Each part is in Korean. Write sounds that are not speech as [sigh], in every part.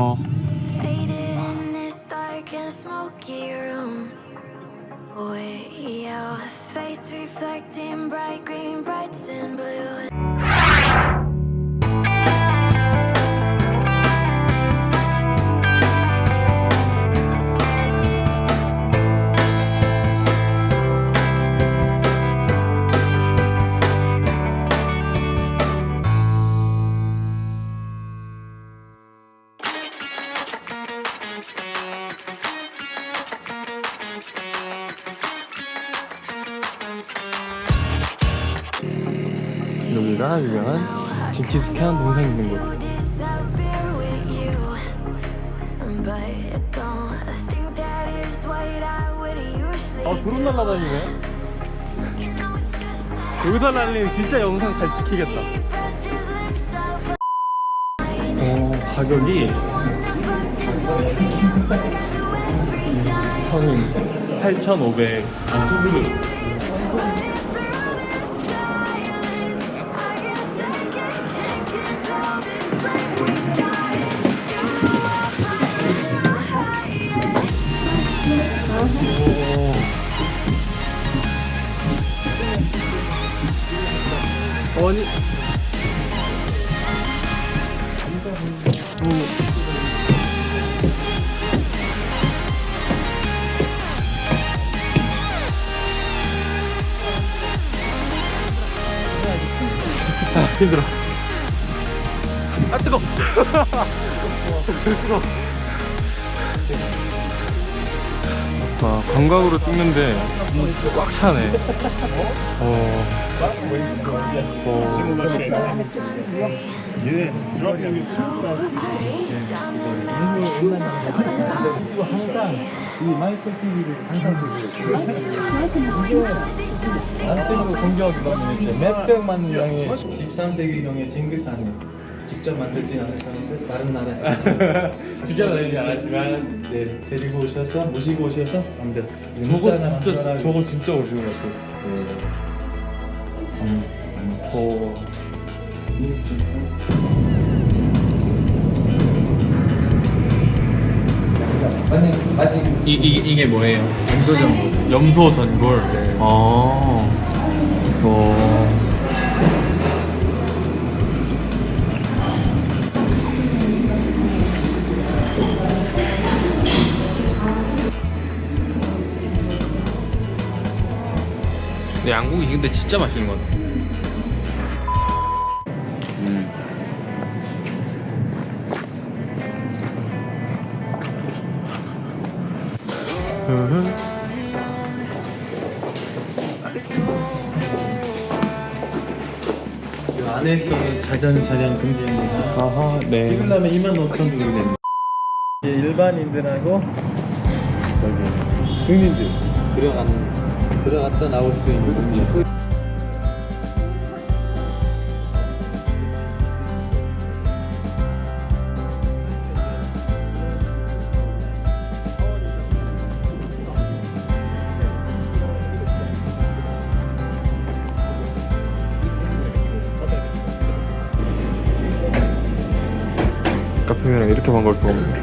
어. Faded in this dark and smoky room. Way out, face reflecting bright green, brights and blue. 여기가 유명한 징기스칸 동상 있는 곳. 아 드론 날라다니네. 여기서 날리면 진짜 영상 잘 찍히겠다. 어 가격이 성인 8,500. 오. 아니. 오. 아, 힘들어. 아, 뜨거! 뜨거. 아, 관광으로 찍는데 꽉 차네. 어. 어. 항상 이 마이클 TV를 항상 보고 있어요. 안테고 공격이 너무 이제 몇백만 명의 13세기경의 징기스칸이 직접 만들진 않으셨는데 다른 나라에서 직접 만들지 않았지만 네 데리고 오셔서 모시고 오셔서 만든 저거 진짜 저거 진짜 오시는 것 같아. 음, 어. 이, 이 이게 뭐예요? 염소 전골. 염소 전골. 네. 어. 어. 근데 양고기 근데 진짜 맛있는 것 같아. 안에서는 자전 자전 금지입니다. 아하, 네. 찍으려면 2만 5천 주고 됩니다. 일반인들하고 저기 승인들 들어가는 들어갔다 나올 수 있는 이렇게 반가울 없네.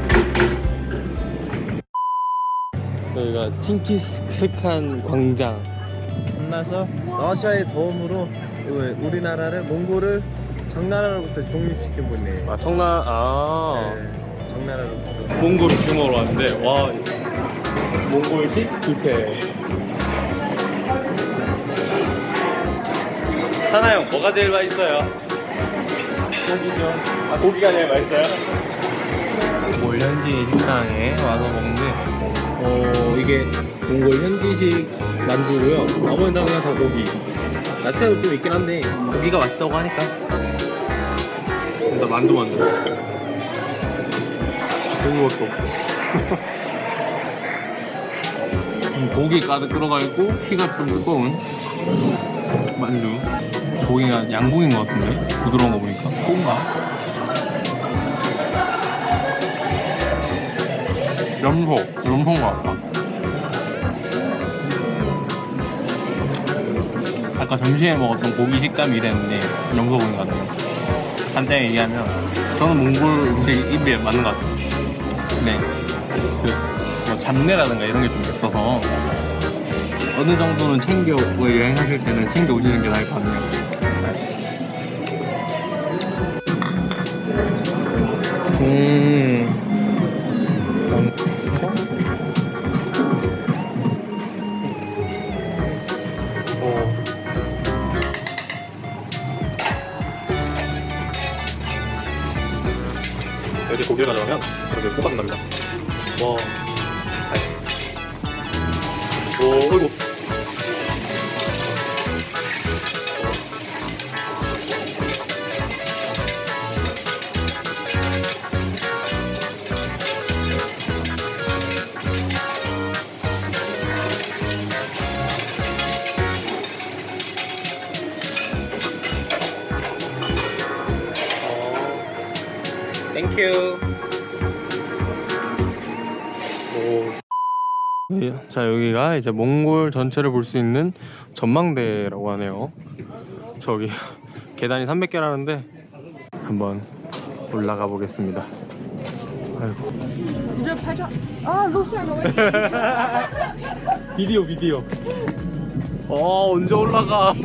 여기가 팅키스칸 광장. 끝나서 러시아의 도움으로 우리나라를 몽골을 정나라로부터 독립시킨 분이에요. 아 청라 아 네, 정나라로부터. 몽골 규모로 왔는데 와 몽골식 뷔페. 사나 형 뭐가 제일 맛있어요? 고기죠. 아 고기가 제일 맛있어요? 몽골 현지 식당에 와서 먹는데 어 이게 몽골 현지식 만두고요. 나머지는 다 그냥 다 고기. 야채도 좀 있긴 한데 고기가 맛있다고 하니까 일단 만두 만두. 고기 밖에 없어. [laughs] 음, 고기 가득 들어가 있고 피가 좀 두꺼운 만두. 고기가 양고기인 것 같은데 부드러운 거 보니까 콩가? 염소, 염소인 것 같다. 아까 점심에 먹었던 고기 식감이 이랬는데 염소 고기 같아요. 간단히 얘기하면 저는 몽골 음식이 입에 맞는 것 같아요. 네. 그뭐 잡내라든가 이런 게 좀 있어서 어느 정도는 챙겨 뭐 여행하실 때는 챙겨 오시는 게 나을 것 같네요. 음. 오. 여기 고기를 가져가면 이렇게 호박 납니다. 와. 오, 어이구. Thank you. 오. 자 여기가 이제 몽골 전체를 볼 수 있는 전망대라고 하네요. 저기 계단이 300개라는데 한번 올라가 보겠습니다. 아이고. [laughs] 비디오 비디오. 어 언제 올라가? [laughs]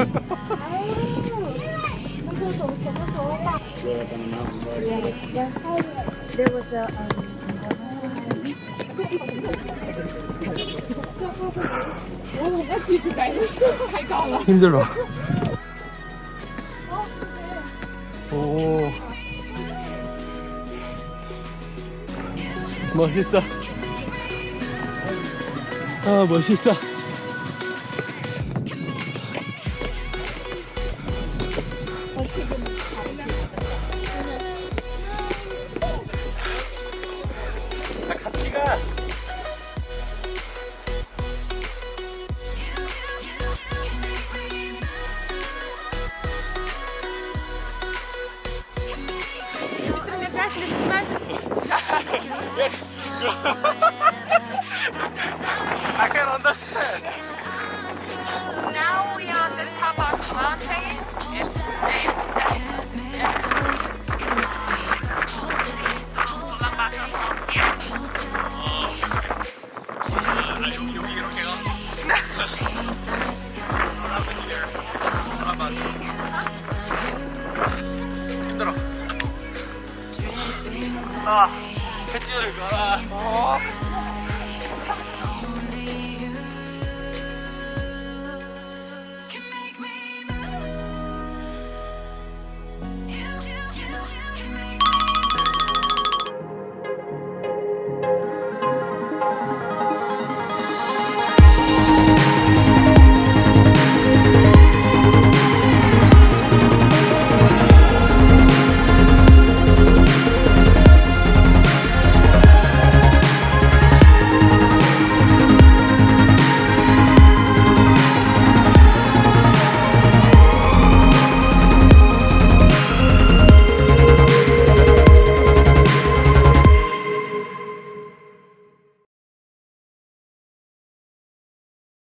There was a 힘들어. 오. 멋있어. 아, 멋있어. Oh my god!